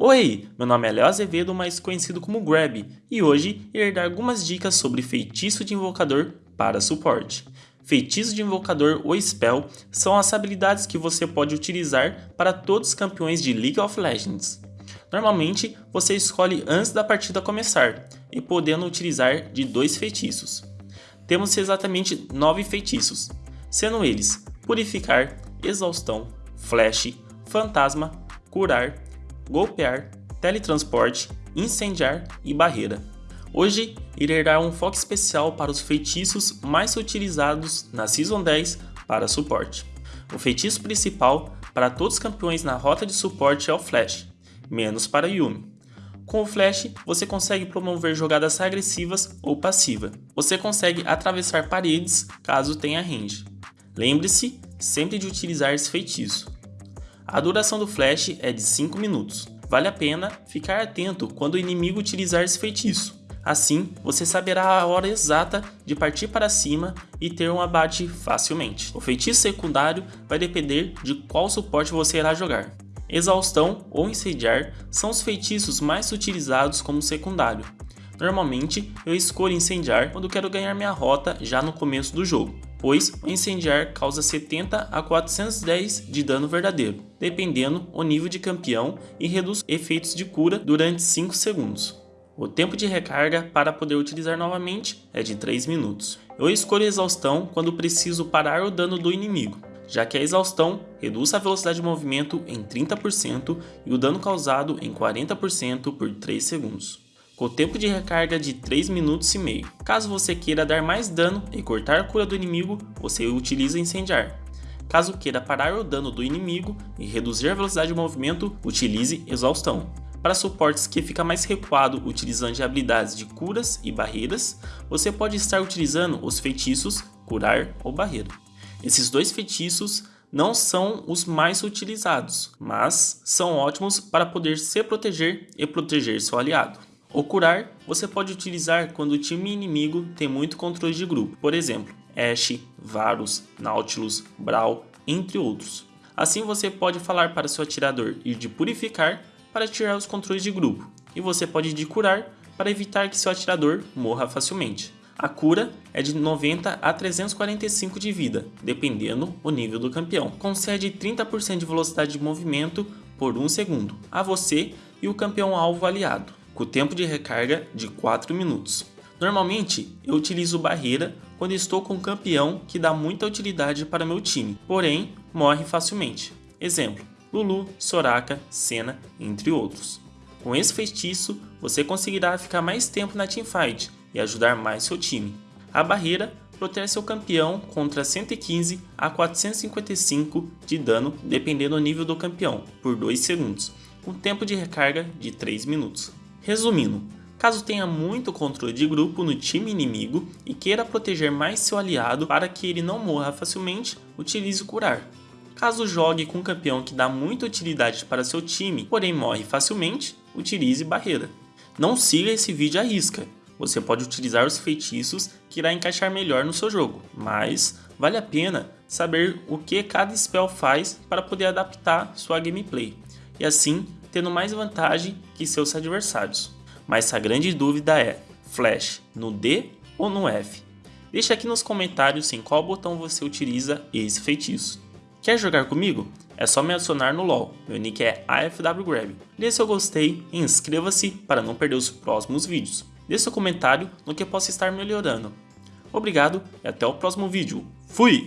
Oi, meu nome é Léo Azevedo, mais conhecido como Grab, e hoje irei dar algumas dicas sobre feitiço de invocador para suporte. Feitiço de invocador ou spell são as habilidades que você pode utilizar para todos os campeões de League of Legends. Normalmente, você escolhe antes da partida começar, e podendo utilizar de dois feitiços. Temos exatamente nove feitiços, sendo eles Purificar, Exaustão, Flash, Fantasma, Curar, golpear, teletransporte, incendiar e barreira. Hoje irei dar um foco especial para os feitiços mais utilizados na Season 10 para suporte. O feitiço principal para todos os campeões na rota de suporte é o Flash, menos para Yumi. Com o Flash, você consegue promover jogadas agressivas ou passiva. Você consegue atravessar paredes caso tenha range. Lembre-se sempre de utilizar esse feitiço. A duração do flash é de 5 minutos. Vale a pena ficar atento quando o inimigo utilizar esse feitiço. Assim, você saberá a hora exata de partir para cima e ter um abate facilmente. O feitiço secundário vai depender de qual suporte você irá jogar. Exaustão ou incendiar são os feitiços mais utilizados como secundário. Normalmente, eu escolho incendiar quando quero ganhar minha rota já no começo do jogo pois o incendiar causa 70 a 410 de dano verdadeiro, dependendo o nível de campeão e reduz efeitos de cura durante 5 segundos. O tempo de recarga para poder utilizar novamente é de 3 minutos. Eu escolho exaustão quando preciso parar o dano do inimigo, já que a exaustão reduz a velocidade de movimento em 30% e o dano causado em 40% por 3 segundos com tempo de recarga de 3 minutos e meio. Caso você queira dar mais dano e cortar a cura do inimigo, você utiliza incendiar. Caso queira parar o dano do inimigo e reduzir a velocidade de movimento, utilize exaustão. Para suportes que fica mais recuado utilizando habilidades de curas e barreiras, você pode estar utilizando os feitiços curar ou barreira. Esses dois feitiços não são os mais utilizados, mas são ótimos para poder se proteger e proteger seu aliado. O curar você pode utilizar quando o time inimigo tem muito controle de grupo, por exemplo, Ashe, Varus, Nautilus, Brawl, entre outros. Assim você pode falar para seu atirador ir de purificar para tirar os controles de grupo, e você pode ir de curar para evitar que seu atirador morra facilmente. A cura é de 90 a 345 de vida, dependendo o nível do campeão. Concede 30% de velocidade de movimento por 1 segundo a você e o campeão alvo aliado com tempo de recarga de 4 minutos. Normalmente, eu utilizo barreira quando estou com um campeão que dá muita utilidade para meu time, porém morre facilmente. Exemplo, Lulu, Soraka, Senna, entre outros. Com esse feitiço, você conseguirá ficar mais tempo na teamfight e ajudar mais seu time. A barreira protege seu campeão contra 115 a 455 de dano, dependendo do nível do campeão, por 2 segundos, com tempo de recarga de 3 minutos. Resumindo, caso tenha muito controle de grupo no time inimigo e queira proteger mais seu aliado para que ele não morra facilmente, utilize o curar. Caso jogue com um campeão que dá muita utilidade para seu time, porém morre facilmente, utilize barreira. Não siga esse vídeo à risca, você pode utilizar os feitiços que irá encaixar melhor no seu jogo, mas vale a pena saber o que cada spell faz para poder adaptar sua gameplay, e assim tendo mais vantagem que seus adversários. Mas a grande dúvida é, Flash no D ou no F? Deixe aqui nos comentários em qual botão você utiliza esse feitiço. Quer jogar comigo? É só me adicionar no LoL, meu nick é AFWGrab. Dê seu gostei e inscreva-se para não perder os próximos vídeos. Dê seu comentário no que possa estar melhorando. Obrigado e até o próximo vídeo. Fui!